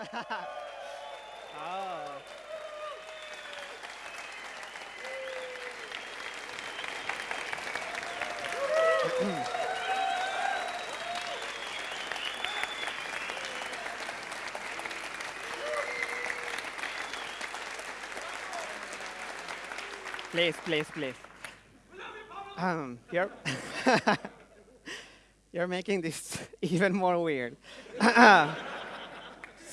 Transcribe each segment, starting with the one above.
oh. please, please, please. Um, you're, you're making this even more weird.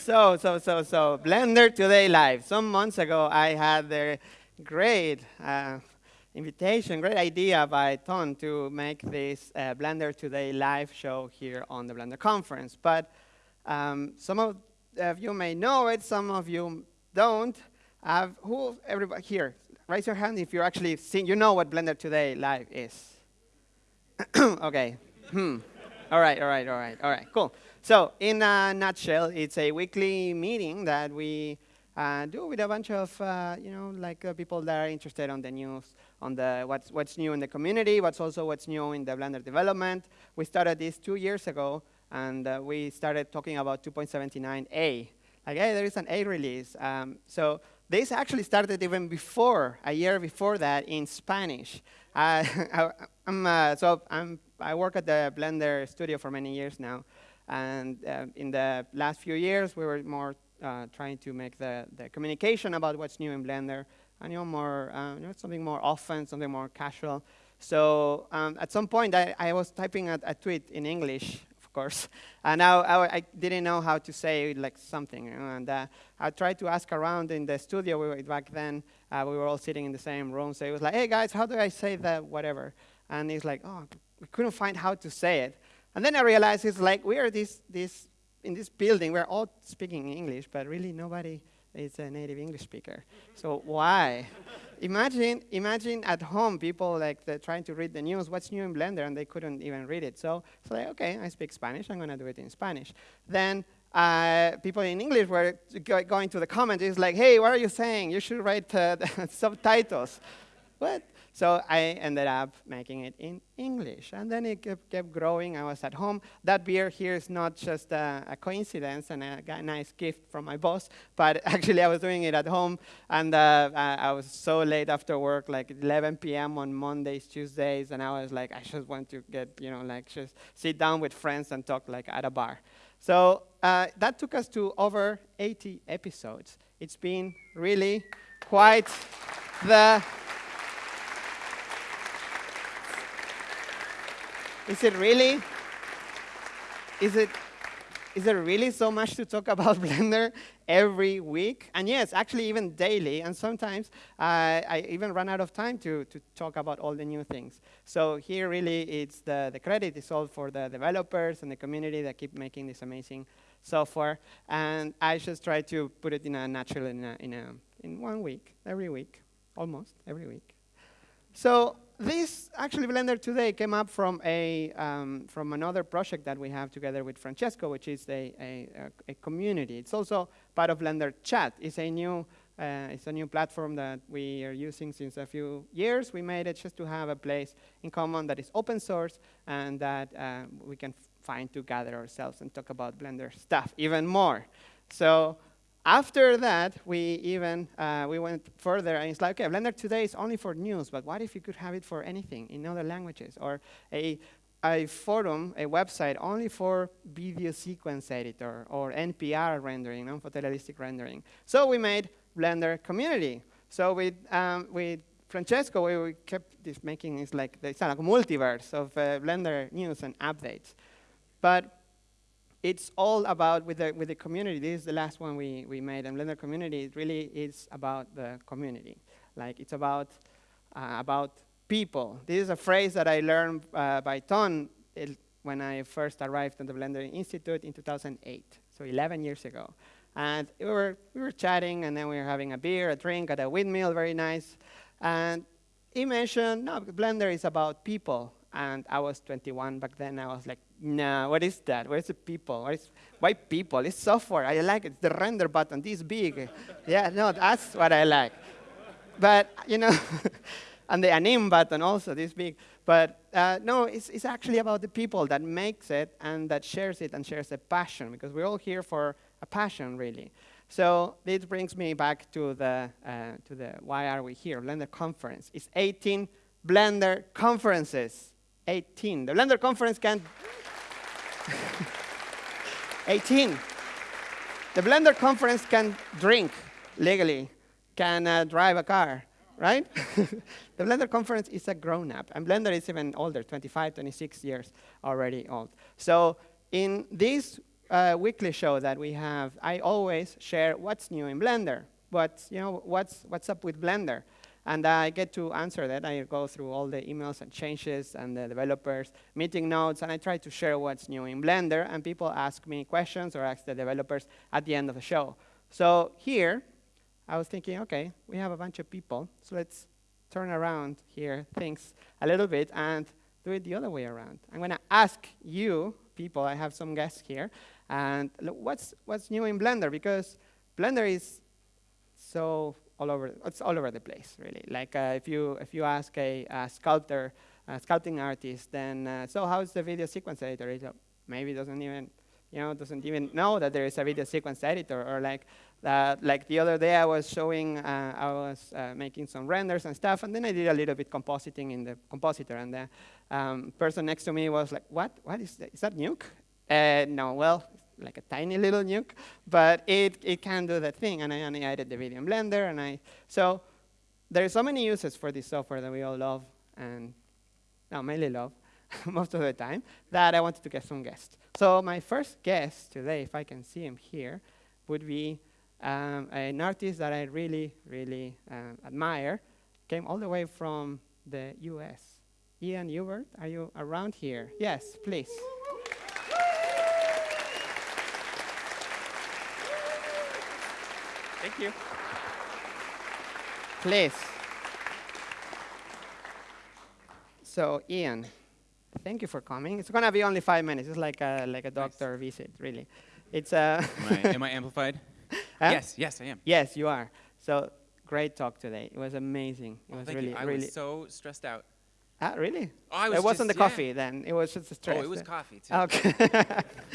so, so, so, so, Blender Today Live. Some months ago, I had the great uh, invitation, great idea by Ton to make this uh, Blender Today Live show here on the Blender conference. But um, some of you may know it, some of you don't. Uh, who, everybody here, raise your hand if you're actually seeing, you know what Blender Today Live is. okay. Hmm. All right, all right, all right, all right, cool. So in a nutshell, it's a weekly meeting that we uh, do with a bunch of, uh, you know, like uh, people that are interested on the news, on the what's, what's new in the community, what's also what's new in the Blender development. We started this two years ago, and uh, we started talking about 2.79a. Like, hey, there is an A release. Um, so this actually started even before, a year before that, in Spanish. I, uh, so I'm, I work at the Blender studio for many years now. And uh, in the last few years, we were more uh, trying to make the, the communication about what's new in Blender, and you know, more, uh, you know, something more often, something more casual. So um, at some point, I, I was typing a, a tweet in English of course. And I, I, I, didn't know how to say like something. You know, and uh, I tried to ask around in the studio. We were, back then, uh, we were all sitting in the same room. So it was like, hey, guys, how do I say that whatever? And he's like, oh, we couldn't find how to say it. And then I realized it's like we are this, this, in this building. We're all speaking English, but really nobody is a native English speaker. So why? imagine, imagine at home people like trying to read the news, what's new in Blender, and they couldn't even read it. So it's like, okay, I speak Spanish, I'm going to do it in Spanish. Then uh, people in English were go going to the comments, it's like, hey, what are you saying? You should write uh, subtitles. what? So I ended up making it in English. And then it kept, kept growing. I was at home. That beer here is not just a, a, coincidence and I got a nice gift from my boss, but actually I was doing it at home. And uh, I was so late after work, like 11 p.m. on Mondays, Tuesdays, and I was like, I just want to get, you know, like just sit down with friends and talk like at a bar. So uh, that took us to over 80 episodes. It's been really quite the Is it really? Is it, is there really so much to talk about Blender every week? And yes, actually even daily, and sometimes uh, I even run out of time to, to talk about all the new things. So here really it's the, the credit is all for the developers and the community that keep making this amazing software. And I just try to put it in a natural, in, a, in, a, in one week, every week, almost every week. So this actually Blender today came up from a um, from another project that we have together with Francesco, which is a, a, a community. It's also part of Blender Chat. It's a new uh, it's a new platform that we are using since a few years. We made it just to have a place in common that is open source and that uh, we can find to gather ourselves and talk about Blender stuff even more. So after that, we even uh, we went further, and it's like, okay, Blender today is only for news, but what if you could have it for anything in other languages, or a a forum, a website only for video sequence editor or NPR rendering, non-photorealistic rendering. So we made Blender community. So with um, with Francesco, we, we kept this making this like it's like a multiverse of uh, Blender news and updates. But it's all about with the with the community. This is the last one we we made, and Blender community it really is about the community. Like it's about uh, about people. This is a phrase that I learned uh, by Ton when I first arrived at the Blender Institute in 2008, so 11 years ago. And we were we were chatting, and then we were having a beer, a drink at a windmill, very nice. And he mentioned, no, Blender is about people. And I was 21 back then. I was like, no, what is that? Where's the people? What is, why people? It's software. I like it. It's the render button, this big. yeah, no, that's what I like. But, you know, and the anim button also, this big. But uh, no, it's, it's actually about the people that makes it and that shares it and shares a passion because we're all here for a passion, really. So this brings me back to the, uh, to the why are we here, Blender conference. It's 18 Blender conferences. 18. The Blender conference can... 18. The Blender conference can drink legally, can uh, drive a car, right? the Blender conference is a grown-up, and Blender is even older, 25, 26 years already old. So in this uh, weekly show that we have, I always share what's new in Blender, what, you know, what's, what's up with Blender. And I get to answer that. I go through all the emails and changes and the developers' meeting notes, and I try to share what's new in Blender. And people ask me questions or ask the developers at the end of the show. So here, I was thinking, OK, we have a bunch of people, so let's turn around here things a little bit and do it the other way around. I'm going to ask you, people, I have some guests here, and what's, what's new in Blender? Because Blender is so all over, it's all over the place, really. Like uh, if, you, if you ask a, a sculptor, a sculpting artist, then, uh, so how's the video sequence editor? He maybe doesn't even, you know, doesn't even know that there is a video sequence editor. Or like, uh, like the other day I was showing, uh, I was uh, making some renders and stuff, and then I did a little bit compositing in the compositor, and the um, person next to me was like, what, what is that, is that Nuke? Uh, no, well, like a tiny little nuke, but it, it can do that thing. And I, I added the video Blender. And I, so there are so many uses for this software that we all love, and no, mainly love most of the time, that I wanted to get some guests. So my first guest today, if I can see him here, would be um, an artist that I really, really um, admire, came all the way from the US. Ian Hubert, are you around here? Yes, please. Thank you. Please. So, Ian, thank you for coming. It's going to be only five minutes. It's like a, like a doctor nice. visit, really. It's uh am, I, am I amplified? Huh? Yes, yes, I am. Yes, you are. So, great talk today. It was amazing. It oh, was thank really, you. I really. was so stressed out. Ah, really? Oh, I was it wasn't just, the coffee yeah. then. It was just the stress. Oh, it was coffee too. Okay.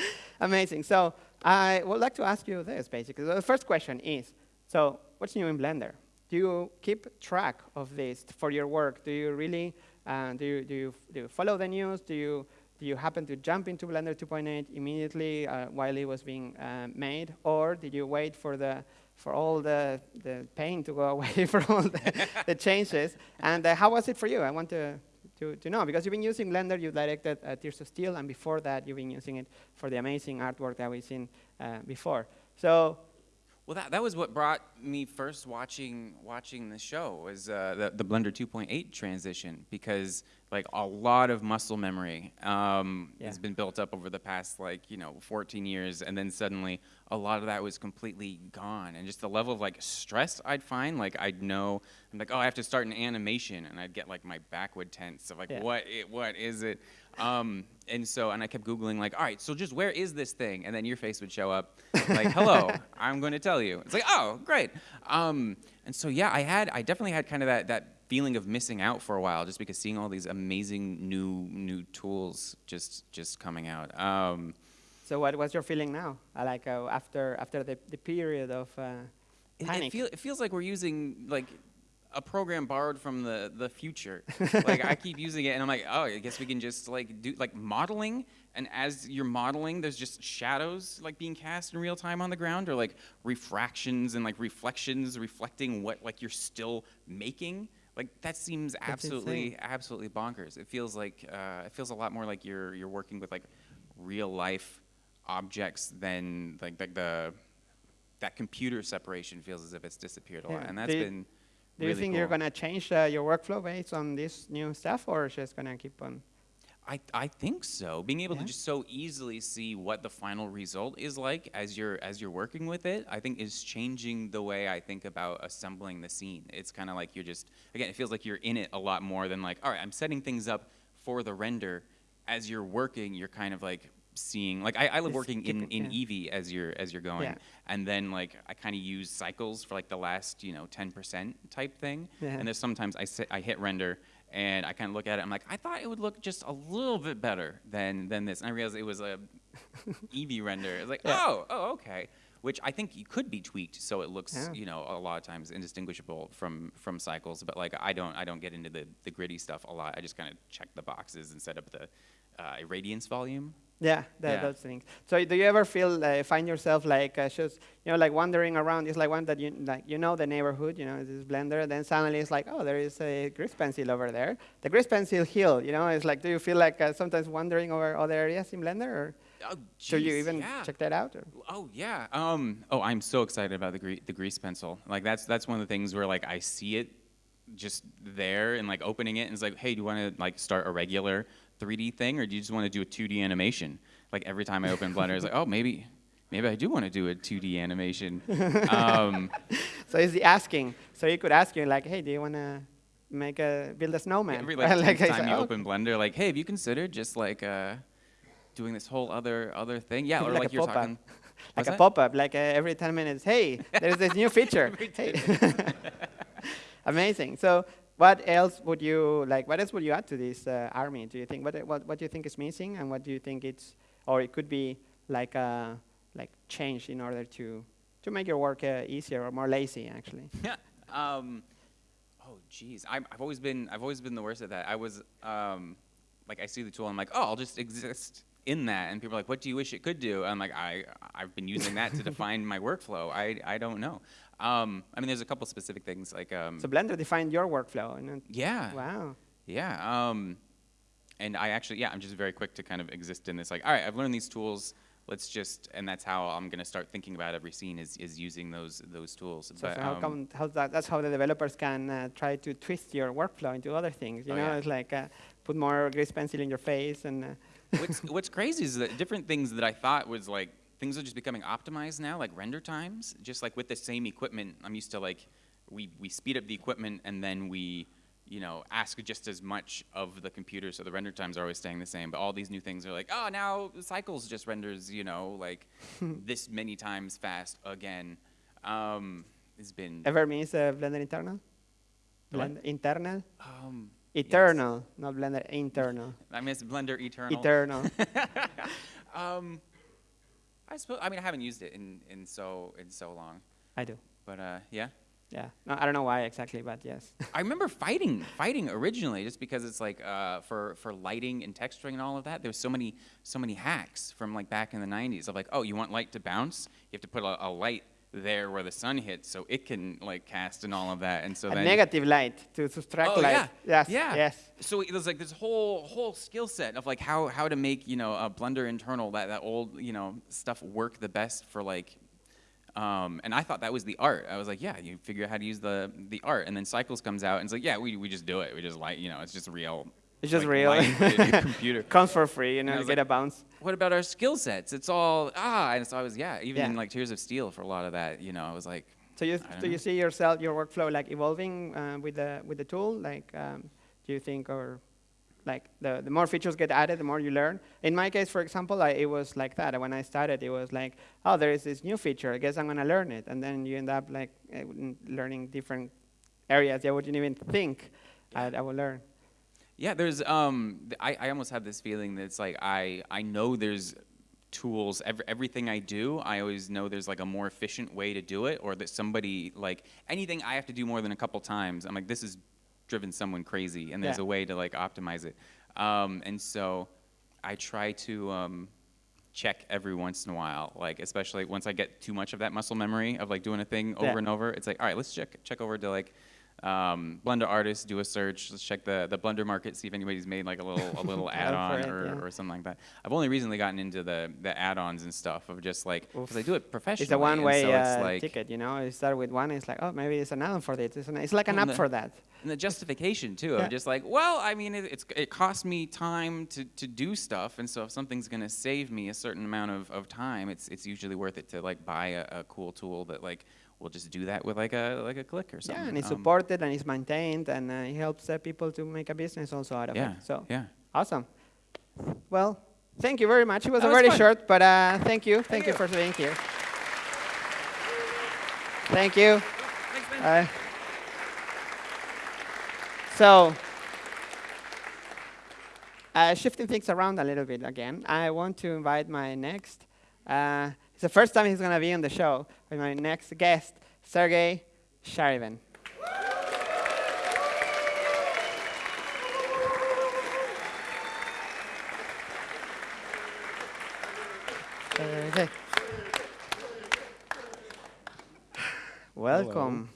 Amazing. So I would like to ask you this, basically. The first question is, so what's new in Blender? Do you keep track of this for your work? Do you really, uh, do, you, do, you, do you follow the news? Do you, do you happen to jump into Blender 2.8 immediately uh, while it was being uh, made? Or did you wait for, the, for all the, the pain to go away, for all the, the changes? And uh, how was it for you? I want to, to, to know, because you've been using Blender, you directed uh, Tears of Steel, and before that, you've been using it for the amazing artwork that we've seen uh, before. So well, that, that was what brought me first watching watching the show was uh, the, the Blender 2.8 transition because like a lot of muscle memory um, yeah. has been built up over the past like you know 14 years, and then suddenly a lot of that was completely gone, and just the level of like stress I'd find like I'd know I'm like oh I have to start an animation, and I'd get like my back would tense of like yeah. what it, what is it, um, and so, and I kept Googling, like, all right, so just where is this thing? And then your face would show up, like, hello, I'm going to tell you. It's like, oh, great. Um, and so, yeah, I had, I definitely had kind of that, that feeling of missing out for a while, just because seeing all these amazing new, new tools just, just coming out. Um, so what was your feeling now? Uh, like uh, after, after the, the period of uh, panic? It, it, feel, it feels like we're using, like, a program borrowed from the the future. like I keep using it, and I'm like, oh, I guess we can just like do like modeling. And as you're modeling, there's just shadows like being cast in real time on the ground, or like refractions and like reflections reflecting what like you're still making. Like that seems absolutely absolutely bonkers. It feels like uh, it feels a lot more like you're you're working with like real life objects than like, like the that computer separation feels as if it's disappeared a yeah. lot, and that's been do really you think cool. you're going to change uh, your workflow based on this new stuff, or just going to keep on? I, I think so. Being able yeah. to just so easily see what the final result is like as you're as you're working with it, I think is changing the way I think about assembling the scene. It's kind of like you're just again, it feels like you're in it a lot more than like, all right, I'm setting things up for the render. As you're working, you're kind of like seeing like I, I love working in, in yeah. Eevee as you're as you're going, yeah. and then like I kind of use cycles for like the last you know 10% type thing, yeah. and there's sometimes I sit, I hit render and I kind of look at it. I'm like I thought it would look just a little bit better than than this, and I realized it was a Eevee render. It's like oh oh okay. which I think you could be tweaked so it looks, Yeah. you know, a lot of times indistinguishable from from cycles. But like I don't I don't get into the the gritty stuff a lot. I just kind of check the boxes and set up the uh, irradiance volume. Yeah, the, Yeah. those things. So do you ever feel uh, find yourself like uh, just you know like wandering around? It's like one that you like you know the neighborhood, you know this blender. Then suddenly it's like oh there is a grease pencil over there. The grease pencil hill, you know. It's like do you feel like uh, sometimes wandering over other areas in Blender, or Oh, do you even yeah. check that out? Or? Oh yeah. Um, oh, I'm so excited about the gre- the grease pencil. Like that's that's one of the things where like I see it just there and like opening it and it's like, hey, do you want to like start a regular 3D thing or do you just want to do a 2D animation? Like every time I open Blender, it's like, oh, maybe maybe I do want to do a 2D animation. um, So it's the asking. So you could ask you like, hey, do you want to make a build a snowman? every like, Like, time you "Oh, open Blender, like, hey, have you considered just like uh, doing this whole other other thing? Yeah, or Like like, you're talking. like a pop-up, like uh, every 10 minutes, hey, there's this new feature. Amazing. So what else would you, like, what else would you add to this uh, army? Do you think, what, what, what do you think is missing and what do you think it's, or it could be like, uh, like changed in order to, to make your work uh, easier or more lazy, actually? Yeah. Um, oh, geez. I'm, I've always been I've always been the worst at that. I was um, like I see the tool, I'm like, oh, I'll just exist in that, and people are like, what do you wish it could do? I'm like, I I've been using that to define my workflow. I I don't know. Um, I mean, there's a couple specific things like um, So Blender defined your workflow. And yeah. wow. Yeah. Um, and I actually, yeah, I'm just very quick to kind of exist in this. Like, all right, I've learned these tools. Let's just, and that's how I'm going to start thinking about every scene is, is using those those tools. So, But, so how um, come, how that, that's how the developers can uh, try to twist your workflow into other things. You Oh, know, yeah. it's like uh, put more grease pencil in your face and. Uh, what's what's crazy is that different things that I thought was like things are just becoming optimized now, like render times. Just like with the same equipment, I'm used to like we we speed up the equipment and then we you know ask just as much of the computer, so the render times are always staying the same. But all these new things are like, oh, now cycles just renders you know like this many times fast again. Um, it's been Ever miss uh, Blender internal? Blender internal? um, Eternal, not Blender internal. I miss Blender Eternal. Eternal. um, I suppose. I mean, I haven't used it in, in so in so long. I do. But uh, yeah, Yeah. No, I don't know why exactly, but yes. I remember fighting fighting originally just because it's like uh, for for lighting and texturing and all of that. There's so many so many hacks from like back in the 90s of like, oh, you want light to bounce? You have to put a, a light there where the sun hits so it can like cast and all of that. And so a then negative light to subtract Oh, light. yeah. Yes. Yeah. Yes. So it was like this whole whole skill set of like how how to make you know a Blender internal that that old you know stuff work the best for like. Um, and I thought that was the art. I was like, yeah, you figure out how to use the the art, and then Cycles comes out and it's like, yeah, we, we just do it. We just like you know, it's just real. It's just like, real. light in your computer. Comes for free, you know, I you get like- a bounce. What about our skill sets? It's all ah, and so I was yeah, even Yeah. in like Tears of Steel for a lot of that, you know, I was like, So you, I do you see yourself, your workflow, like evolving uh, with the with the tool? Like, um, do you think, or like the the more features get added, the more you learn? In my case, for example, I, it was like that. When I started, it was like, oh, there is this new feature. I guess I'm gonna learn it, and then you end up like uh, learning different areas that I wouldn't even think I'd, I would learn. Yeah, there's um I, I almost have this feeling that it's like I I know there's tools every, everything I do I always know there's like a more efficient way to do it or that somebody like anything I have to do more than a couple times I'm like this has driven someone crazy and there's Yeah. a way to like optimize it um, and so I try to um, check every once in a while like especially once I get too much of that muscle memory of like doing a thing over Yeah. and over it's like all right let's check check over to like um, Blender artists, do a search. Let's check the, the Blender market, see if anybody's made like a little a little Add add-on or, yeah. or something like that. I've only recently gotten into the, the add-ons and stuff of just like because I do it professionally. It's a one-way so uh, like, ticket, you know. You start with one, it's like, oh, maybe it's an add-on for this. It's, an, it's like an app the- for that. And the justification too Yeah. of just like, well, I mean, it, it's it costs me time to, to do stuff, and so if something's gonna save me a certain amount of, of time, it's it's usually worth it to like buy a, a cool tool that like will just do that with like a like a click or something. Yeah, and it's Um, supported and it's maintained, and uh, it helps uh, people to make a business also out of Yeah. it. So yeah. awesome. Well, thank you very much. It was That a very short, but uh, thank you. Thank, Thank you you. for being here. Thank you. Thanks. Uh, so, uh, shifting things around a little bit again, I want to invite my next uh, the first time he's going to be on the show with my next guest, Sergey Sharybin. Sergey. Welcome. Hello.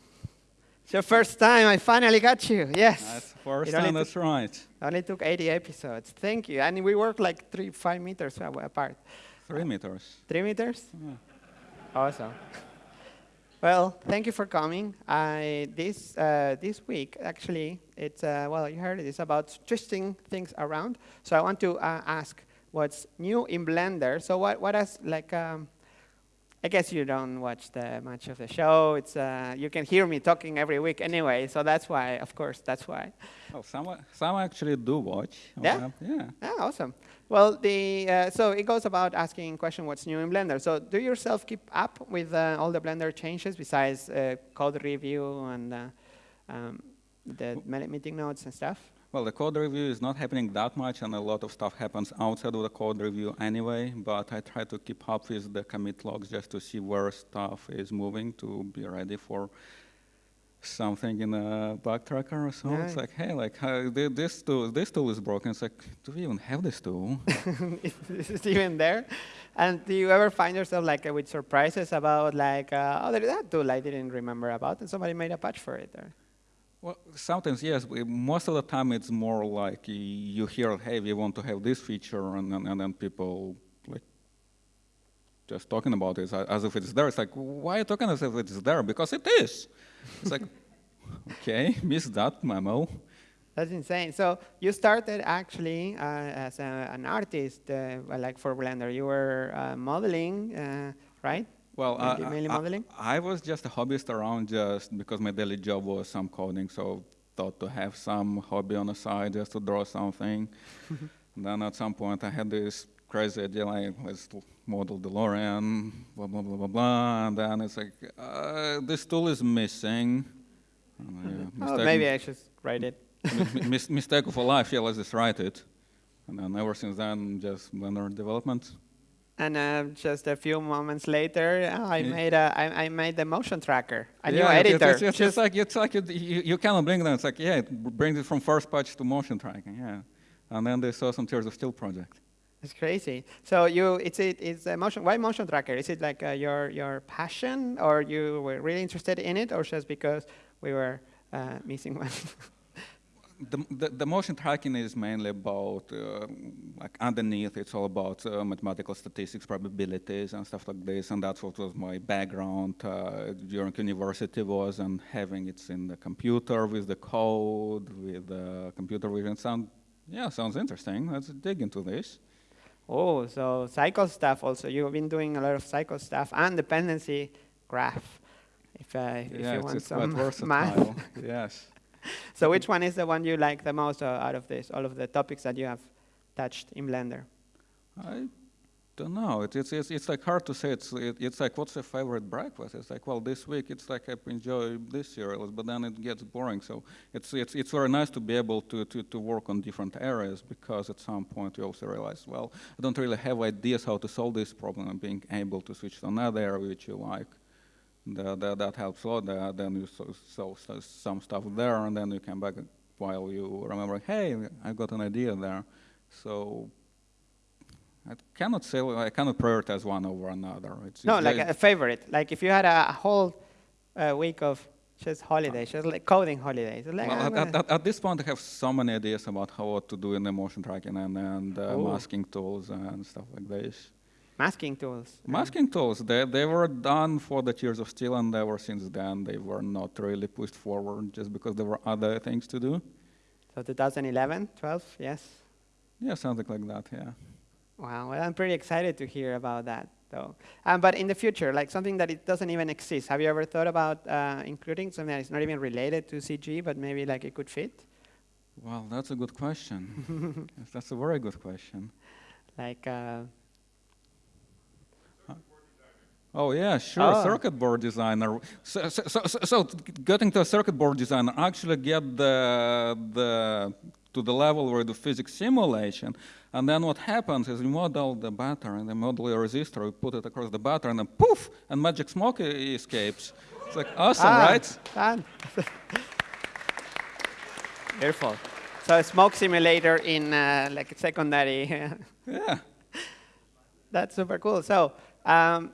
It's your first time. I finally got you. Yes. That's first time. That's right. Only took 80 episodes. Thank you. And we work like three, five meters apart. Three meters. Three meters. Yeah. Awesome. Well, thank you for coming. I, this uh, this week, actually, it's uh, well, you heard it. It's about twisting things around. So I want to uh, ask, what's new in Blender? So what what has like um, I guess you don't watch the much of the show. It's uh, you can hear me talking every week anyway, so that's why. Of course, that's why. Oh, some some actually do watch. Yeah. yeah. Yeah. Awesome. Well, the uh, so it goes about asking question what's new in Blender. So do yourself keep up with uh, all the Blender changes besides uh, code review and uh, um, the meeting notes and stuff? Well, the code review is not happening that much, and a lot of stuff happens outside of the code review anyway, but I try to keep up with the commit logs just to see where stuff is moving to be ready for something in a bug tracker or so. Yeah. It's like, hey, like uh, this tool, this tool is broken. It's like, do we even have this tool? is it even there? And do you ever find yourself like uh, with surprises about like, uh, oh, there's that tool I didn't remember about, and somebody made a patch for it? Or? Well, sometimes yes. Most of the time, it's more like you hear, "Hey, we want to have this feature," and and, and then people like just talking about it as if it's there. It's like, why are you talking as if it's there? Because it is. It's like, okay, missed that memo. That's insane. So you started actually uh, as a, an artist, uh, like for Blender. You were uh, modeling, uh, right? Well, uh, mainly modeling? I, I, was just a hobbyist around just because my daily job was some coding, so thought to have some hobby on the side just to draw something. then at some point I had this crazy idea like let's model DeLorean, blah blah blah blah blah, and then it's like uh, this tool is missing. Uh, oh, maybe I should write it. mis mistake of a life. Yeah, let's just write it. And then ever since then, just Blender development. And uh, just a few moments later, oh, I yeah. made a, I, I made the motion tracker, a yeah, new editor. It's, it's, it's, like it's like you, you, you cannot bring them. It's like yeah, it brings it from first patch to motion tracking. Yeah, and then they saw some Tears of Steel project. It's crazy. So you, it's it, it's a motion. Why motion tracker? Is it like uh, your your passion, or you were really interested in it, or just because we were uh, missing one? the, the, the, motion tracking is mainly about, uh, like underneath, it's all about uh, mathematical statistics, probabilities, and stuff like this. And that's what was my background uh, during university was, and having it in the computer with the code, with the computer vision. Sound, yeah, sounds interesting. Let's dig into this. Oh, so cycle stuff also. You've been doing a lot of cycle stuff and dependency graph. If, uh, if yeah, you want some math. yes so which one is the one you like the most uh, out of this, all of the topics that you have touched in Blender? I don't know. It, it's, it's, it's like hard to say. It's, it, it's like, what's your favorite breakfast? It's like, well, this week it's like I enjoy this cereals, but then it gets boring. So it's, it's, it's very nice to be able to, to, to work on different areas because at some point you also realize, well, I don't really have ideas how to solve this problem and being able to switch to another area which you like that, that, that helps a lot. Then you solve some stuff there, and then you come back while you remember, hey, I got an idea there. So I cannot say I cannot prioritize one over another. It's no, like a favorite. Like if you had a whole uh, week of just holidays, just like coding holidays. Like well, at, at, at, this point, I have so many ideas about how what to do in the motion tracking and, and uh, masking tools and stuff like this. Masking tools. Masking tools. They, they were done for the Tears of Steel, and ever since then, they were not really pushed forward just because there were other things to do. So 2011, 12, yes? Yeah, something like that, yeah. Wow, well, I'm pretty excited to hear about that, though. Um, but in the future, like something that it doesn't even exist, have you ever thought about uh, including something that is not even related to CG, but maybe like it could fit? Well, that's a good question. that's a very good question. Like, uh, Oh yeah, sure. Oh. Circuit board designer. So, so, so, so, getting to a circuit board designer, actually get the the to the level where the physics simulation. And then what happens is you model the battery and the model your resistor, you put it across the battery, and then poof, and magic smoke escapes. It's like awesome, ah, right? Fun. Beautiful. So a smoke simulator in uh, like secondary. yeah. That's super cool. So um,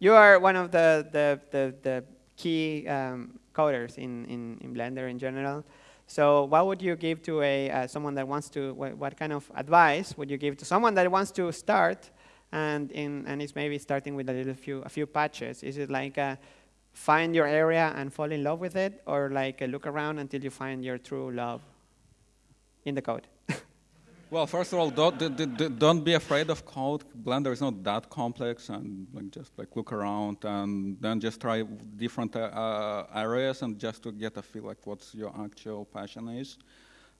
you are one of the, the, the, the key um, coders in, in, in Blender in general. So what would you give to a uh, someone that wants to, what, what, kind of advice would you give to someone that wants to start and, in, and is maybe starting with a little few, a few patches? Is it like uh, find your area and fall in love with it or like uh, look around until you find your true love in the code? Well, first of all, don't, don't be afraid of code. Blender is not that complex, and like just like look around, and then just try different uh, uh, areas, and just to get a feel like what's your actual passion is.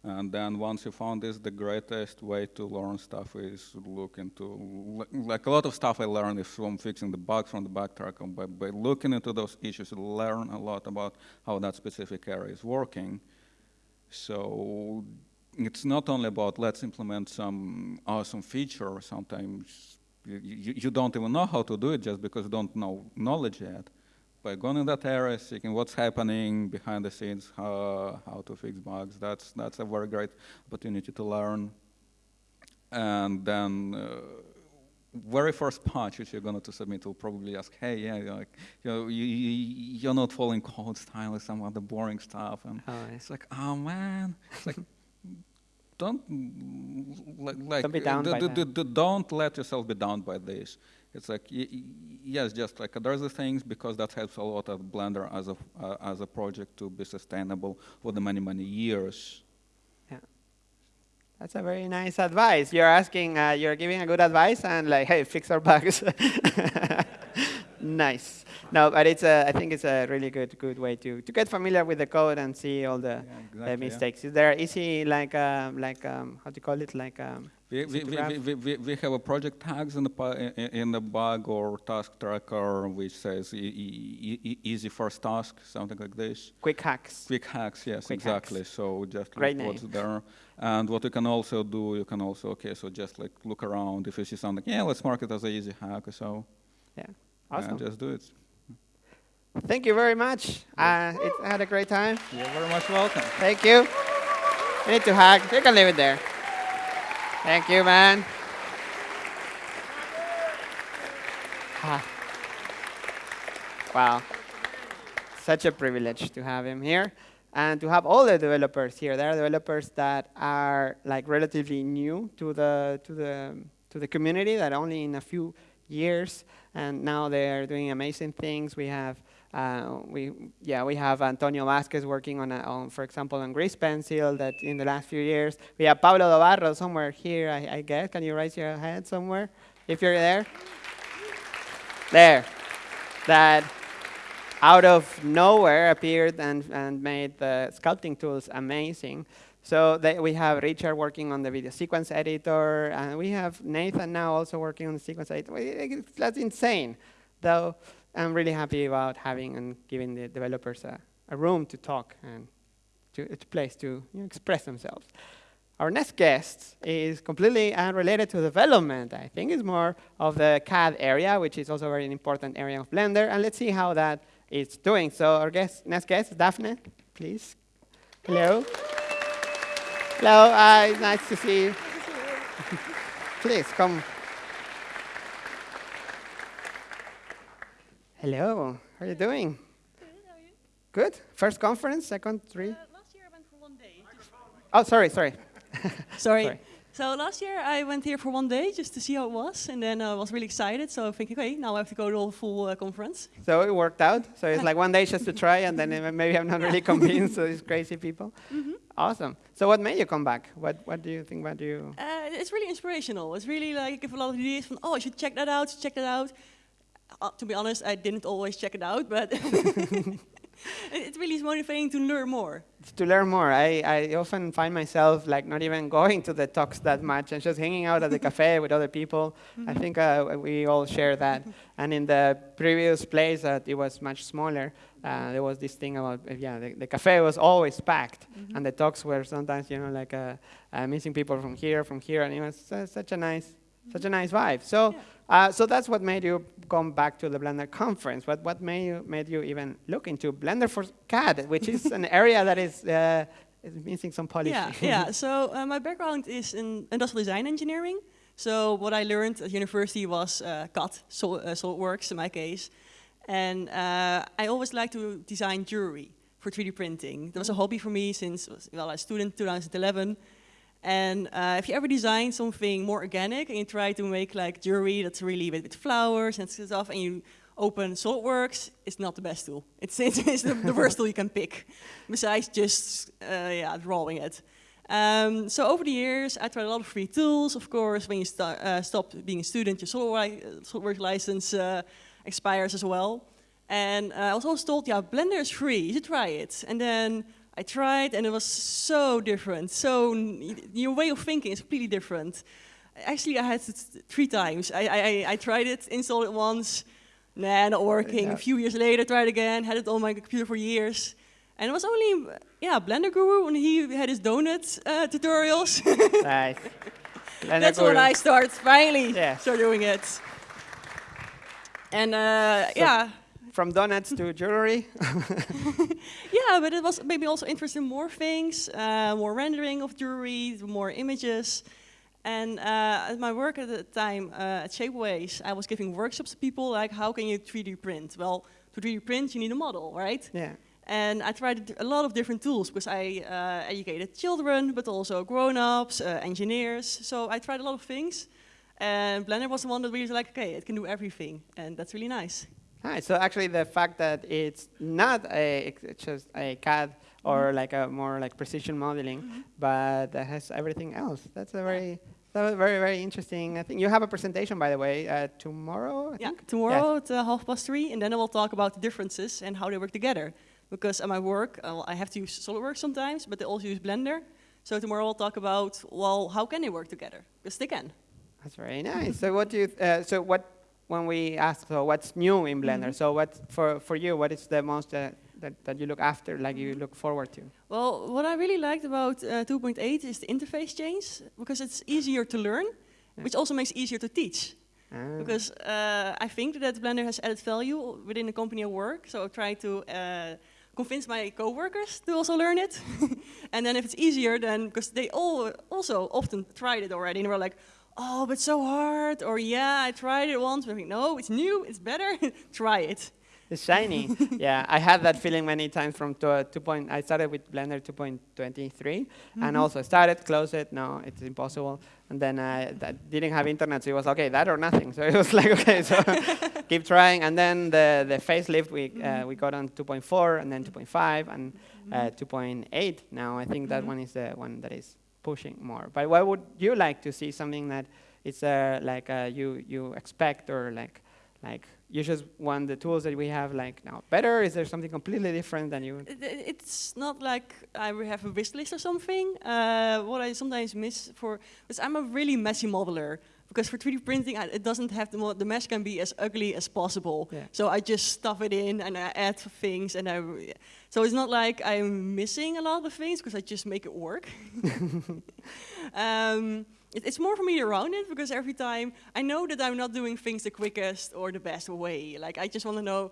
And then once you found this, the greatest way to learn stuff is look into, like a lot of stuff I learned is from fixing the bugs from the backtrack. By, by looking into those issues, you learn a lot about how that specific area is working. So it's not only about let's implement some awesome feature. Sometimes you, you, you, don't even know how to do it just because you don't know knowledge yet. By going in that area, seeing what's happening behind the scenes, how, how to fix bugs, that's, that's a very great opportunity to learn. And then uh, very first patch which you're going to submit will probably ask, hey, yeah, like, you know, you, you, are not following code style or some other boring stuff. And oh, yeah. it's like, oh man, it's like, don't like don't, be down by that. don't let yourself be down by this. It's like yes, just like there's the things because that helps a lot of Blender as a uh, as a project to be sustainable for the many many years. Yeah, that's a very nice advice. You're asking, uh, you're giving a good advice, and like, hey, fix our bugs. nice. No, but it's a, I think it's a really good good way to, to get familiar with the code and see all the, yeah, exactly, the mistakes. Yeah. Is there easy like um, like um, how do you call it like um, we, we, we, we, we, have a project tags in the in the bug or task tracker which says easy first task something like this. Quick hacks. Quick hacks, yes, Quick exactly. Hacks. So just Great look name. what's there. And what you can also do, you can also okay, so just like look around if you see something, yeah, let's mark it as an easy hack or so. Yeah, awesome. Just do it. Thank you very much. Uh, it, I had a great time. You're very much welcome. Thank you. You need to hug. You can leave it there. Thank you, man. Ah. Wow. Such a privilege to have him here and to have all the developers here. There are developers that are like relatively new to the to the to the community that only in a few years and now they're doing amazing things. We have uh, we, yeah, we have Antonio Vazquez working on, a, on, for example, on Grease Pencil that in the last few years. We have Pablo Dobarro somewhere here, I, I guess. Can you raise your hand somewhere if you're there? There. That out of nowhere appeared and, and made the sculpting tools amazing. So we have Richard working on the video sequence editor, and we have Nathan now also working on the sequence editor. That's insane, though. I'm really happy about having and giving the developers a, a room to talk and to, a place to you know, express themselves. Our next guest is completely unrelated to development. I think it's more of the CAD area, which is also a very important area of Blender. And let's see how that is doing. So our guest, next guest Daphne, please. Hello. Hello, uh, nice to see you. please, come. Hello, how are you doing? Good, how are you? Good. First conference, second, three? Uh, last year I went for one day. Oh, sorry, sorry. sorry. sorry. So last year I went here for one day just to see how it was, and then I was really excited. So I thinking, okay, now I have to go to the full uh, conference. So it worked out. So it's like one day just to try, and then maybe I'm not really convinced. So these crazy people. Mm -hmm. Awesome. So what made you come back? What What do you think? What do you? Uh, it's really inspirational. It's really like I give a lot of ideas from, oh, I should check that out. Check that out uh, to be honest, I didn't always check it out, but it really is motivating to learn more. To learn more. I, I often find myself like not even going to the talks that much and just hanging out at the cafe with other people. I think uh, we all share that. and in the previous place that it was much smaller, uh, there was this thing about, uh, yeah, the, the, cafe was always packed. Mm -hmm. And the talks were sometimes, you know, like uh, uh, missing people from here, from here. And it was such a nice, mm -hmm. such a nice vibe. So. Yeah uh, so that's what made you come back to the Blender conference. What, what made, you, made you even look into Blender for CAD, which is an area that is, uh, is missing some polish. Yeah, yeah. So uh, my background is in industrial design engineering. So what I learned at university was uh, CAD, uh, SolidWorks in my case. And uh, I always liked to design jewelry for 3D printing. That was a hobby for me since, well, I was a student 2011. And uh, if you ever design something more organic and you try to make like jewelry that's really with, with flowers and stuff, and you open SolidWorks, it's not the best tool. It's, it's, it's the, the, worst tool you can pick, besides just uh, yeah, drawing it. Um, so over the years, I tried a lot of free tools. Of course, when you st uh, stop being a student, your SolidWorks license uh, expires as well. And uh, I was also told, yeah, Blender is free, you should try it. And then I tried and it was so different. So your way of thinking is completely different. Actually, I had it three times. I, I, I tried it, installed it once, nah, not working. Yeah. A few years later, tried again, had it on my computer for years. And it was only, yeah, Blender Guru when he had his donut uh, tutorials. nice. That's Guru. when I start finally yeah. start doing it. And uh, so yeah, from donuts to jewelry. yeah, but it was maybe also interested in more things, uh, more rendering of jewelry, more images. And uh, at my work at the time uh, at Shapeways, I was giving workshops to people like, how can you 3D print? Well, to 3D print, you need a model, right? Yeah. And I tried a lot of different tools because I uh, educated children, but also grown-ups, uh, engineers. So I tried a lot of things. And Blender was the one that really was like, okay, it can do everything. And that's really nice. Right, so actually the fact that it's not a, it's just a CAD or mm -hmm. like a more like precision modeling, mm -hmm. but that has everything else. That's a very, that was very, very interesting. I think you have a presentation, by the way, uh, tomorrow, I Yeah, tomorrow yes. at uh, half past three, and then I will talk about the differences and how they work together. Because at my work, uh, I have to use SolidWorks sometimes, but they also use Blender. So tomorrow we'll talk about, well, how can they work together? Because they can. That's very nice. so what do you, uh, so what when we ask, so what's new in Blender? Mm -hmm. So what for, for you, what is the most uh, that, that you look after, like you look forward to? Well, what I really liked about uh, 2.8 is the interface change, because it's easier to learn, yeah. which also makes it easier to teach. Ah. Because uh, I think that Blender has added value within the company I work, so I try to uh, convince my coworkers to also learn it. and then if it's easier, then because they all also often tried it already, and were like, oh, but so hard, or yeah, I tried it once, but no, it's new, it's better, try it. It's shiny. yeah, I had that feeling many times from two, two point, I started with Blender 2.23, mm -hmm. and mm-hmm. also started, close it, no, it's impossible. And then I didn't have internet, so it was, okay, that or nothing. So it was like, okay, so keep trying. And then the, the facelift, we, uh, mm-hmm. we got on 2.4, and then 2.5, and uh, 2.8 now. I think that mm-hmm. one is the one that is pushing more. But what would you like to see something that is uh, like uh, you you expect or like like you just want the tools that we have like now better? Is there something completely different than you? It's not like I have a wish list or something. Uh, what I sometimes miss for is I'm a really messy modeler because for 3D printing, I, it doesn't have the, the mesh can be as ugly as possible. Yeah. So I just stuff it in and I add things and I, so it's not like I'm missing a lot of things because I just make it work. um, it, it's more for me around it because every time I know that I'm not doing things the quickest or the best way. Like I just want to know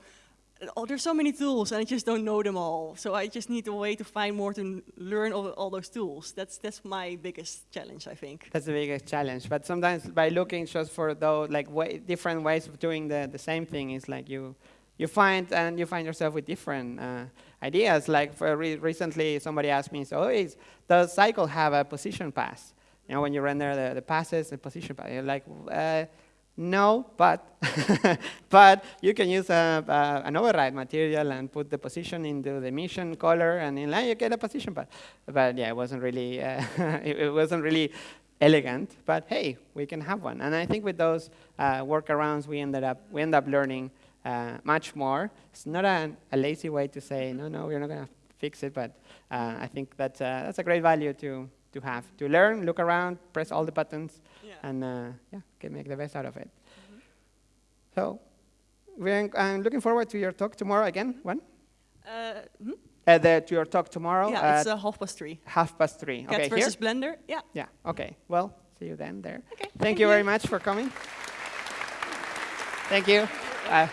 oh, there's so many tools and I just don't know them all. So I just need a way to find more to learn all, all those tools. That's that's my biggest challenge, I think. That's the biggest challenge. But sometimes by looking just for those like way, different ways of doing the, the same thing is like you you find and you find yourself with different uh, ideas. Like re recently, somebody asked me, "So, is, does Cycle have a position pass? You know, when you render the, the passes, the position pass." Like, uh, no, but but you can use a, a, an override material and put the position into the emission color, and in line you get a position pass. But yeah, it wasn't really uh, it, wasn't really elegant. But hey, we can have one. And I think with those uh, workarounds, we ended up we end up learning uh, much more. It's not a, a, lazy way to say, no, no, we're not going to fix it, but uh, I think that, that's a great value to, to have, to learn, look around, press all the buttons, yeah. and uh, yeah, can make the best out of it. Mm -hmm. So we're, I'm looking forward to your talk tomorrow again. When? Hmm? Uh, the, to your talk tomorrow? Yeah, it's uh, half past three. Half past three. CAD okay, versus here? Blender. Yeah. Yeah. Okay. Well, see you then there. Okay. Thank, thank you, you, very much for coming. Thank you. Uh,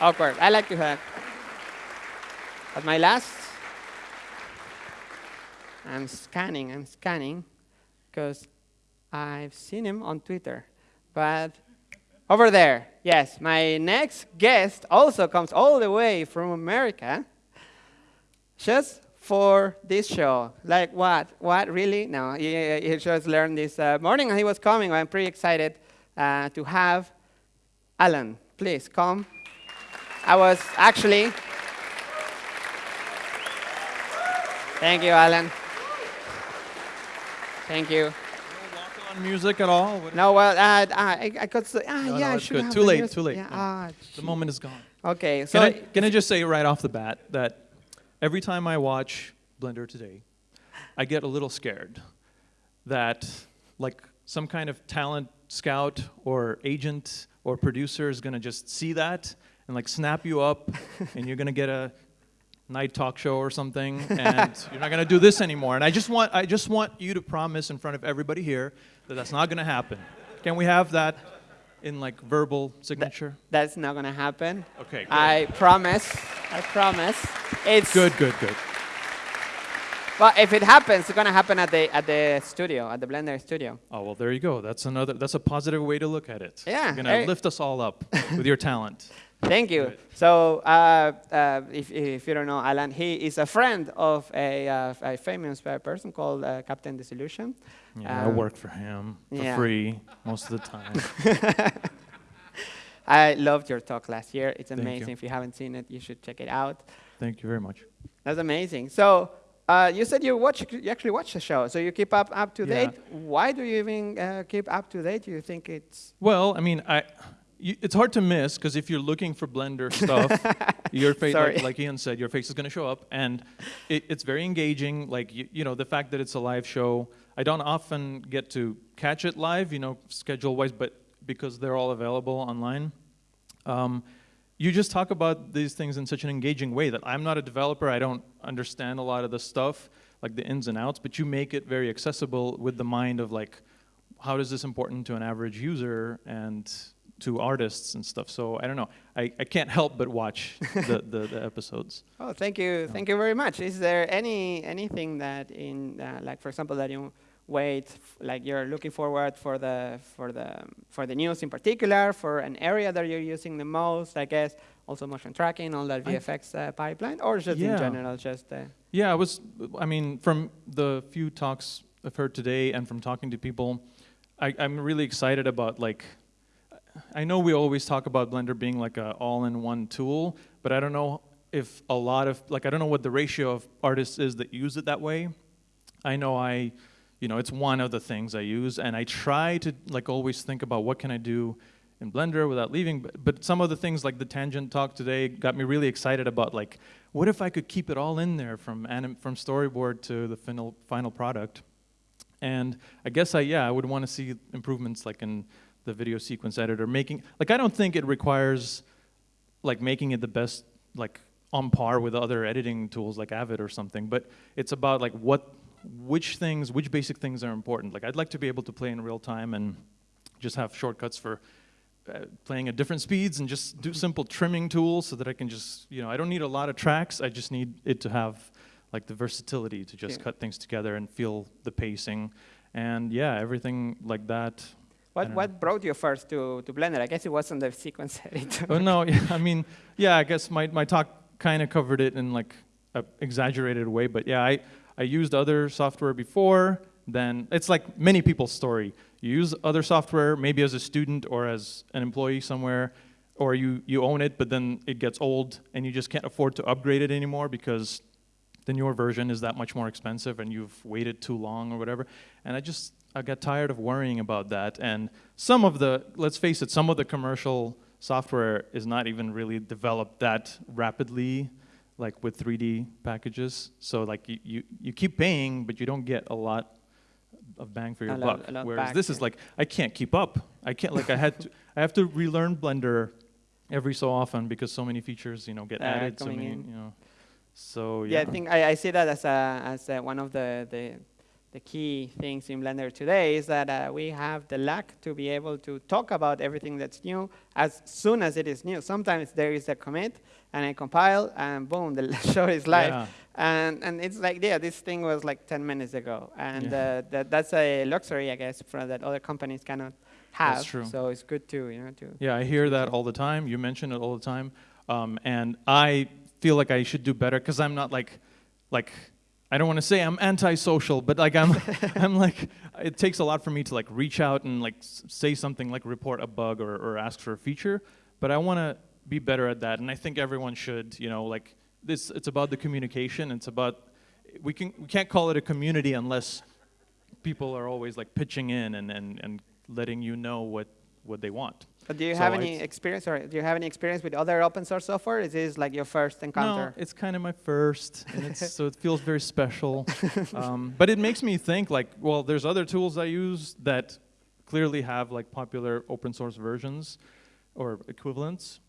awkward. I like to have. At my last, I'm scanning, I'm scanning, because I've seen him on Twitter. But over there, yes, my next guest also comes all the way from America just for this show. Like what? What, really? No, he, he just learned this uh, morning and he was coming. I'm pretty excited uh, to have Alan, please come. I was actually. Thank you, Alan. Thank you. On music at all? no, well, uh, I, I could say, ah, no, yeah, no, I should good. have Too late, music. too late. Yeah, ah, the moment is gone. Okay, so can I, can I just say right off the bat that every time I watch Blender today, I get a little scared that like some kind of talent scout or agent or producer is going to just see that and like snap you up and you're going to get a night talk show or something and you're not going to do this anymore and i just want i just want you to promise in front of everybody here that that's not going to happen can we have that in like verbal signature that's not going to happen okay good. i promise i promise it's good good good well, if it happens, it's gonna happen at the at the studio, at the Blender studio. Oh well, there you go. That's another. That's a positive way to look at it. Yeah, you're gonna lift us all up with your talent. Thank you. So, uh, uh, if, if you don't know Alan, he is a friend of a, uh, a famous person called uh, Captain Disillusion. Yeah, um, I work for him for yeah. free most of the time. I loved your talk last year. It's amazing. You. If you haven't seen it, you should check it out. Thank you very much. That's amazing. So, uh, you said you watch, you actually watch the show, so you keep up up to date. Why do you even uh, keep up to date? Do you think it's? Well, I mean, I. You, it's hard to miss because if you're looking for Blender stuff, your face, like, like, Ian said, your face is going to show up, and it, it's very engaging. Like you, you know, the fact that it's a live show. I don't often get to catch it live, you know, schedule-wise, but because they're all available online. Um, you just talk about these things in such an engaging way that I'm not a developer, I don't understand a lot of the stuff, like the ins and outs, but you make it very accessible with the mind of like, how is this important to an average user and to artists and stuff. So I don't know. I, I can't help but watch the, the, the, episodes. Oh, thank you. Thank you very much. Is there any anything that in, uh, like for example, that you wait, like you're looking forward for the for the for the news in particular, for an area that you're using the most, I guess, also motion tracking, all that VFX uh, pipeline, or just yeah. in general, just. Uh yeah, I was. I mean, from the few talks I've heard today, and from talking to people, I, I'm really excited about like. I know we always talk about Blender being like an all-in-one tool, but I don't know if a lot of like I don't know what the ratio of artists is that use it that way. I know I you know, it's one of the things I use, and I try to like always think about what can I do in Blender without leaving. But, but some of the things like the tangent talk today got me really excited about like, what if I could keep it all in there from anim from storyboard to the final final product? And I guess I yeah I would want to see improvements like in the video sequence editor making like I don't think it requires like making it the best like on par with other editing tools like Avid or something, but it's about like what which things, which basic things are important. Like I'd like to be able to play in real time and just have shortcuts for uh, playing at different speeds and just do simple trimming tools so that I can just, you know, I don't need a lot of tracks. I just need it to have like the versatility to just yeah. cut things together and feel the pacing. And yeah, everything like that. What, what brought you first to, to Blender? I guess it wasn't the sequence editor. oh, no, yeah, I mean, yeah, I guess my, my talk kind of covered it in like an exaggerated way, but yeah, I, I used other software before, then it's like many people's story. You use other software, maybe as a student or as an employee somewhere, or you, you own it, but then it gets old and you just can't afford to upgrade it anymore because the newer version is that much more expensive and you've waited too long or whatever. And I just, I got tired of worrying about that. And some of the, let's face it, some of the commercial software is not even really developed that rapidly, like with 3D packages. So like you, you, you keep paying, but you don't get a lot of bang for your lot- buck. Whereas back, this is like I can't keep up. I can't like I had to, I have to relearn Blender every so often because so many features you know get Uh, added. So many in. you know. So Yeah, yeah. I think I, I see that as a, as a, one of the, the the key things in Blender today is that uh, we have the luck to be able to talk about everything that's new as soon as it is new. Sometimes there is a commit and I compile and boom, the show is live. Yeah. And, and it's like, yeah, this thing was like 10 minutes ago. And Yeah. uh, that, that's a luxury, I guess, for that other companies cannot have. That's true. So it's good to, you know, to. Yeah, I hear that all the time. You mention it all the time, um, and I feel like I should do better because I'm not like, like, I don't want to say I'm antisocial, but like I'm, I'm like, it takes a lot for me to like reach out and like say something like report a bug or, or ask for a feature, but I want to be better at that, and I think everyone should. You know, like this, it's about the communication. It's about we can we can't call it a community unless people are always like pitching in and, and, and letting you know what, what they want. But do you So have any experience, or do you have any experience with other open source software? Is this like your first encounter? No, it's kind of my first, and it's, so it feels very special. Um, but it makes me think like, well, there's other tools I use that clearly have like popular open source versions or equivalents.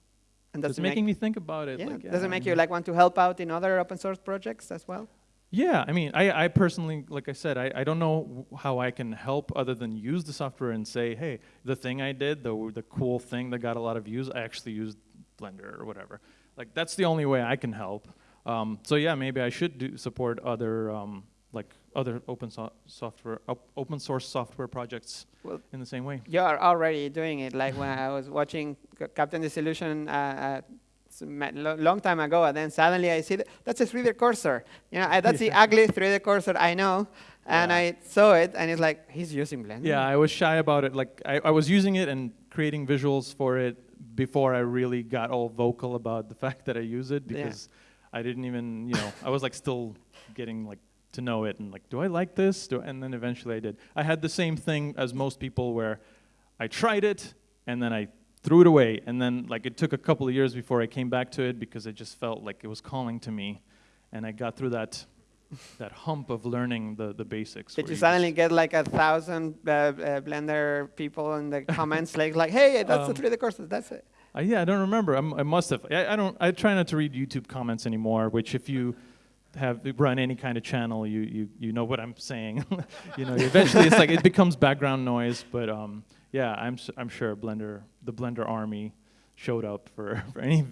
and that's making make, me think about it. yeah, like, does it make you um, like want to help out in other open source projects as well? Yeah, I mean, I, I personally, like I said, I, I don't know how I can help other than use the software and say, hey, the thing I did, the, the cool thing that got a lot of views, I actually used Blender or whatever. Like, that's the only way I can help. Um, so yeah, maybe I should do support other, um, like, other open so- software, op- open source software projects Well, in the same way. You are already doing it. Like when I was watching Captain Disillusion uh, uh, s- ma- lo- long time ago, and then suddenly I see that that's a 3D cursor. You know, I, that's the ugly 3D cursor I know, and Yeah. I saw it, and it's like he's using Blender. Yeah, I was shy about it. Like I, I was using it and creating visuals for it before I really got all vocal about the fact that I use it Yeah. because I didn't even, you know, I was like still getting like to know it and like, do I like this? Do, and then eventually I did. I had the same thing as most people where I tried it and then I threw it away and then like it took a couple of years before I came back to it because I just felt like it was calling to me and I got through that that hump of learning the, the basics. Did you just- suddenly get like a thousand uh, uh, Blender people in the comments like, like, hey, that's Um, the 3D cursor, that's it. Uh, yeah, I don't remember. I'm, I must have. I, I don't. I try not to read YouTube comments anymore. Which, if you have run any kind of channel, you you, you know what I'm saying. you know, eventually it's like it becomes background noise. But um, yeah, I'm I'm sure Blender, the Blender army, showed up for, for any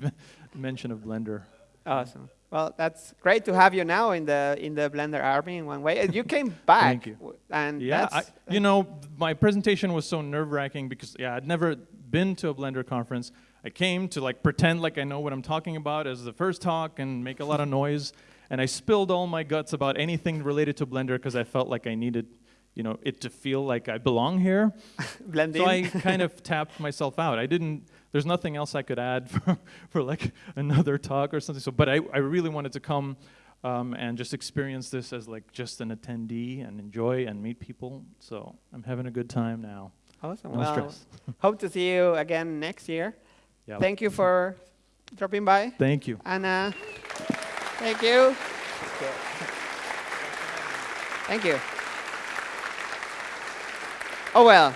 mention of Blender. Awesome. Well, that's great to have you now in the in the Blender army in one way. And you came back. Thank you. And Yeah, I, you know, my presentation was so nerve-wracking because yeah, I'd never been to a Blender conference. I came to like pretend like I know what I'm talking about as the first talk and make a lot of noise, and I spilled all my guts about anything related to Blender because I felt like I needed, you know, it to feel like I belong here. blend So in. I kind of tapped myself out. I didn't. There's nothing else I could add for, for like another talk or something. So, but I, I really wanted to come um, and just experience this as like just an attendee and enjoy and meet people. So I'm having a good time now. awesome. No well, stress. hope to see you again next year. Yeah. Thank you for dropping by. Thank you. And uh, thank you. Thank you. Oh, well.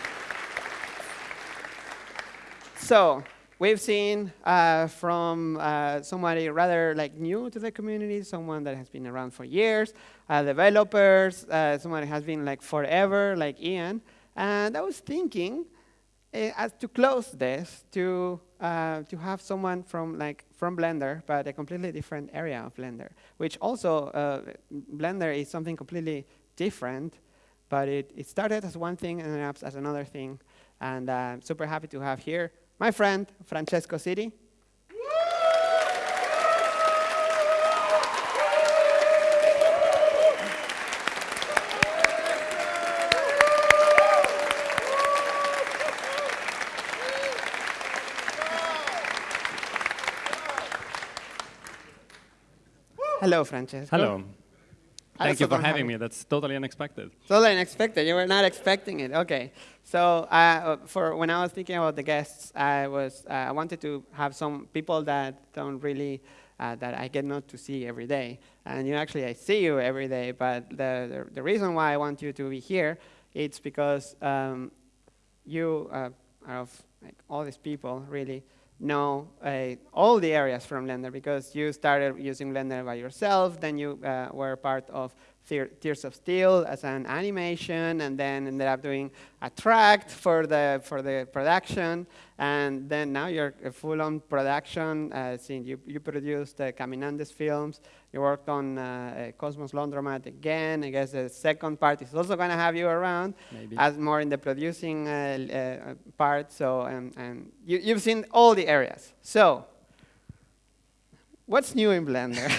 So we've seen uh, from uh, somebody rather like new to the community, someone that has been around for years, uh, developers, uh, someone that has been like forever, like Ian. And I was thinking, uh, as to close this, to uh, to have someone from like from Blender, but a completely different area of Blender, which also uh, Blender is something completely different, but it, it started as one thing and ended as another thing, and uh, I'm super happy to have here my friend Francesco Siddi. Hello, Francesco. Hello. Thank you for having me. That's totally unexpected. Totally unexpected. You were not expecting it. Okay. So uh, for when I was thinking about the guests, I was uh, I wanted to have some people that don't really uh, that I get not to see every day. And you actually I see you every day. But the the, the reason why I want you to be here, it's because um, you uh, out of like, all these people really know uh, all the areas from Blender because you started using Blender by yourself, then you uh, were part of Tears of Steel as an animation, and then ended up doing a track for the for the production, and then now you're a full-on production. Uh, since you you produced uh, Caminandes films, you worked on uh, Cosmos Laundromat again. I guess the second part is also going to have you around Maybe. as more in the producing uh, uh, part. So um, and you you've seen all the areas. So what's new in Blender?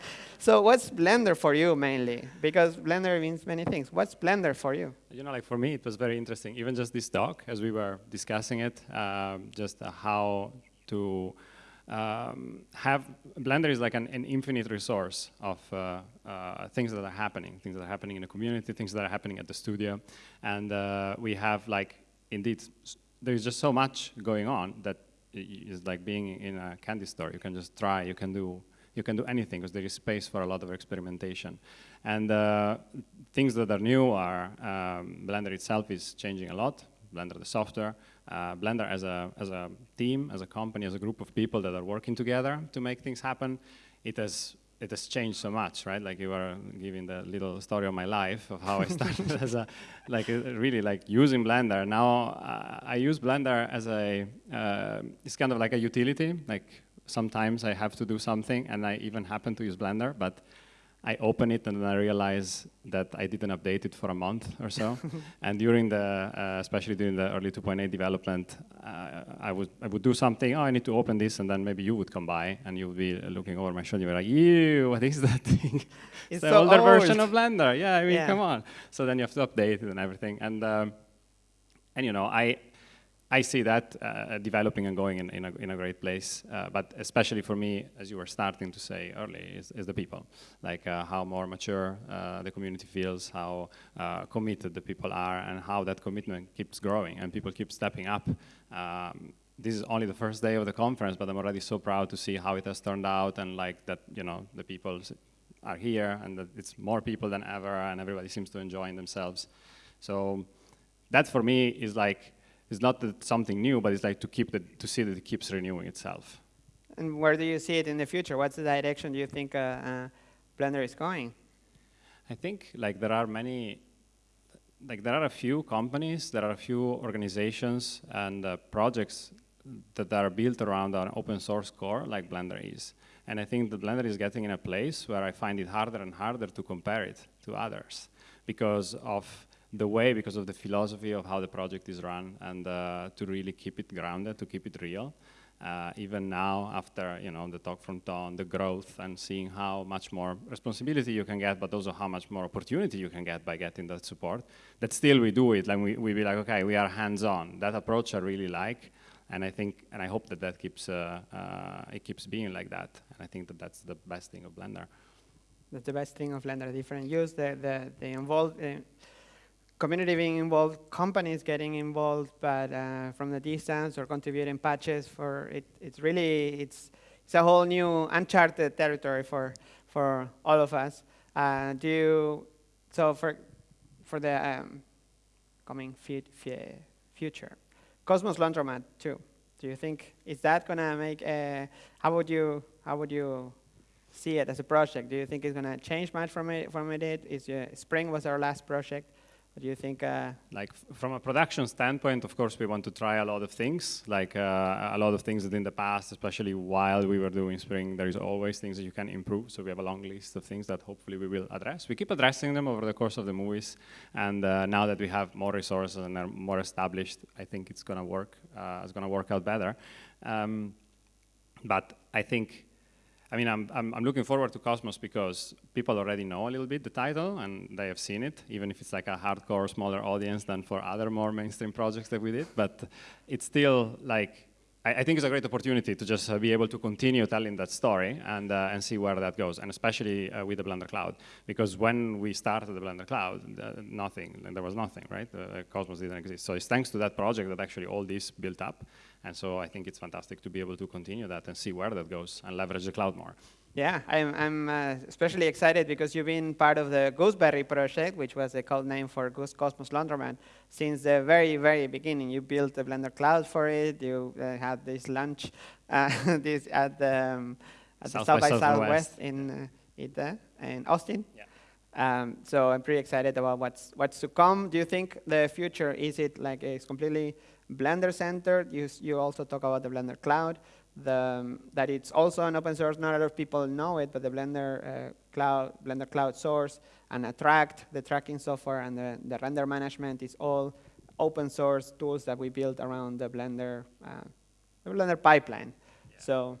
So what's Blender for you mainly? Because Blender means many things. What's Blender for you? You know, like for me, it was very interesting. Even just this talk, as we were discussing it, um, just uh, how to um, have Blender is like an, an infinite resource of uh, uh, things that are happening, things that are happening in the community, things that are happening at the studio, and uh, we have like indeed there's just so much going on that is like being in a candy store. You can just try, you can do you can do anything because there is space for a lot of experimentation. And uh, things that are new are um, Blender itself is changing a lot. Blender the software, uh, Blender as a, as a team, as a company, as a group of people that are working together to make things happen, it has it has changed so much, right? Like you were giving the little story of my life of how I started as a, like a, really like using Blender. Now uh, I use Blender as a, uh, it's kind of like a utility. Like sometimes I have to do something and I even happen to use Blender, but I open it and then I realize that I didn't update it for a month or so. and during the, uh, especially during the early 2.8 development, uh, I would I would do something. Oh, I need to open this, and then maybe you would come by and you would be looking over my shoulder. You're like, "Ew, what is that thing?" It's the so older old. version of Blender. Yeah, I mean, Yeah. come on. So then you have to update it and everything. And um, and you know, I I see that uh, developing and going in, in, a, in a great place, uh, but especially for me, as you were starting to say early, is, is the people. Like uh, how more mature uh, the community feels, how uh, committed the people are, and how that commitment keeps growing and people keep stepping up. Um, this is only the first day of the conference, but I'm already so proud to see how it has turned out and like that, you know, the people are here and that it's more people than ever and everybody seems to enjoy themselves. So that for me is like, it's not that something new, but it's like to keep the, to see that it keeps renewing itself. And where do you see it in the future? What's the direction do you think uh, uh, Blender is going? I think like there are many, like there are a few companies, there are a few organizations and uh, projects that are built around an open source core like Blender is. And I think that Blender is getting in a place where I find it harder and harder to compare it to others because of the way, because of the philosophy of how the project is run and uh, to really keep it grounded, to keep it real. Uh, even now, after you know the talk from Ton, the growth and seeing how much more responsibility you can get, but also how much more opportunity you can get by getting that support. That still we do it, like we we be like, okay, we are hands-on. That approach I really like, and I think and I hope that that keeps uh, uh, it keeps being like that. And I think that that's the best thing of Blender. That's the best thing of Blender, different use, the, the, the involved, uh, community being involved, companies getting involved, but uh, from the distance or contributing patches for it, it's really, it's, it's a whole new uncharted territory for, for all of us. Uh, do you, so for, for the um, coming fu fu future, Cosmos Laundromat too, do you think, is that gonna make, a, how would you, how would you see it as a project? Do you think it's going to change much from it? From it? Is uh, Spring was our last project. But do you think? Uh, like from a production standpoint, of course, we want to try a lot of things, like uh, a lot of things that in the past, especially while we were doing Spring, there is always things that you can improve. So we have a long list of things that hopefully we will address. We keep addressing them over the course of the movies, and uh, now that we have more resources and are more established, I think it's going to work. Uh, it's going to work out better. Um, but I think I mean, I'm, I'm, I'm, looking forward to Cosmos because people already know a little bit the title and they have seen it, even if it's like a hardcore, smaller audience than for other more mainstream projects that we did. But it's still like I, I, think it's a great opportunity to just uh, be able to continue telling that story and, uh, and see where that goes, and especially uh, with the Blender Cloud. Because when we started the Blender Cloud, uh, nothing, there was nothing, right? Cosmos didn't exist. So it's thanks to that project that actually all this built up. And so I think it's fantastic to be able to continue that and see where that goes and leverage the cloud more. Yeah, I'm, I'm uh, especially excited because you've been part of the Gooseberry project, which was the code name for Goose Cosmos Laundromat, since the very, very beginning. You built the Blender Cloud for it. You uh, had this lunch uh, this at the, um, at South the South by, by Southwest, Southwest in, uh, in Austin. Yeah. Um, so I'm pretty excited about what's, what's to come. Do you think the future, is it like it's completely Blender centered? You, you also talk about the Blender Cloud the, that it's also an open source. Not a lot of people know it, but the Blender uh, Cloud, Blender Cloud source and Attract, the tracking software and the, the, render management is all open source tools that we built around the Blender, uh, the Blender pipeline. Yeah. So.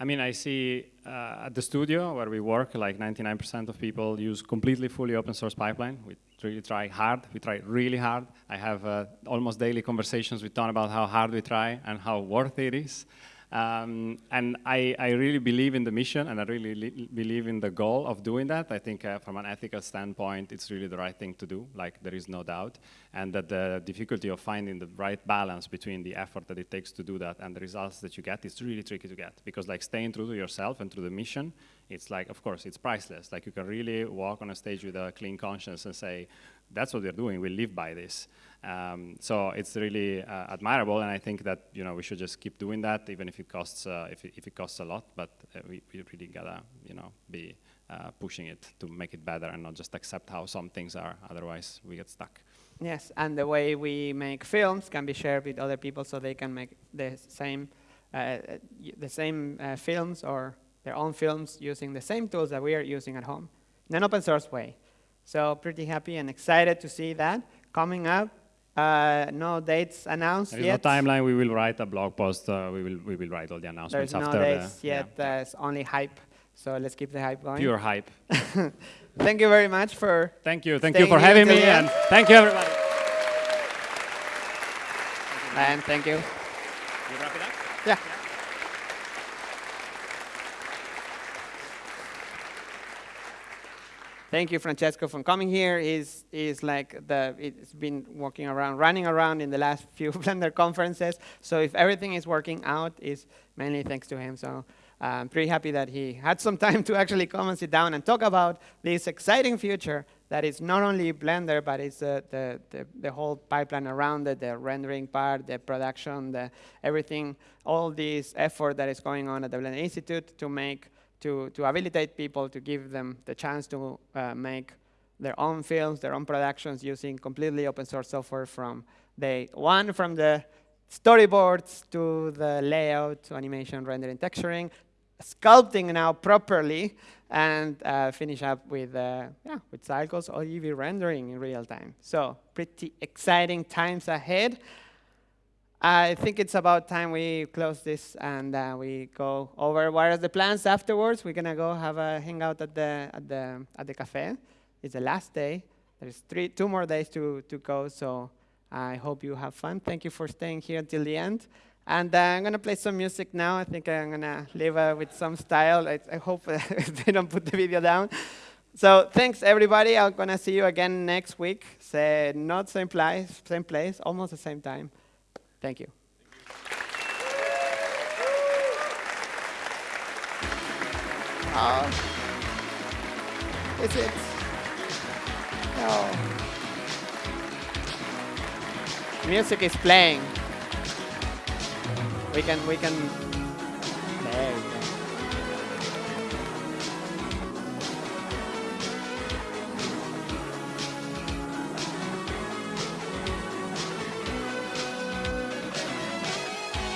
I mean, I see uh, at the studio where we work, like 99% of people use completely fully open source pipeline. We really try hard. We try really hard. I have uh, almost daily conversations with Ton about how hard we try and how worth it is. Um, and I, I, really believe in the mission and I really believe in the goal of doing that. I think uh, from an ethical standpoint, it's really the right thing to do, like there is no doubt. And that the difficulty of finding the right balance between the effort that it takes to do that and the results that you get is really tricky to get. Because like staying true to yourself and to the mission, it's like, of course, it's priceless. Like you can really walk on a stage with a clean conscience and say, that's what we're doing, we live by this. Um, so it's really uh, admirable, and I think that you know we should just keep doing that, even if it costs uh, if, it, if it costs a lot. But uh, we, we really gotta you know be uh, pushing it to make it better, and not just accept how some things are. Otherwise, we get stuck. Yes, and the way we make films can be shared with other people, so they can make the same uh, the same uh, films or their own films using the same tools that we are using at home in an open source way. So pretty happy and excited to see that coming up. Uh, no dates announced there is yet. no timeline. We will write a blog post. Uh, we will we will write all the announcements There's after. There's no dates the, yet. Yeah. Uh, it's only hype. So let's keep the hype going. Pure hype. thank you very much for. Thank you. Thank you for having me, and thank you everybody. And thank. You wrap it up. yeah. Thank you, Francesco, for coming here. He's, he's like the, it's been walking around, running around in the last few Blender conferences. So if everything is working out, it's mainly thanks to him. So I'm pretty happy that he had some time to actually come and sit down and talk about this exciting future that is not only Blender, but it's uh, the, the, the, whole pipeline around it, the rendering part, the production, the everything, all this effort that is going on at the Blender Institute to make to, to habilitate people to give them the chance to uh, make their own films, their own productions using completely open source software from day one, from the storyboards to the layout, to animation, rendering, texturing, sculpting now properly, and uh, finish up with, uh, yeah, with cycles or Eevee rendering in real time. So pretty exciting times ahead. I think it's about time we close this and uh, we go over what are the plans afterwards. We're gonna go have a hangout at the at the at the cafe. It's the last day. There's three, two more days to to go. So I hope you have fun. Thank you for staying here until the end. And uh, I'm gonna play some music now. I think I'm gonna leave uh, with some style. I, I hope they don't put the video down. So thanks everybody. I'm gonna see you again next week. Say not same place, same place, almost the same time. Thank you. Uh, is it? No. Music is playing. We can we can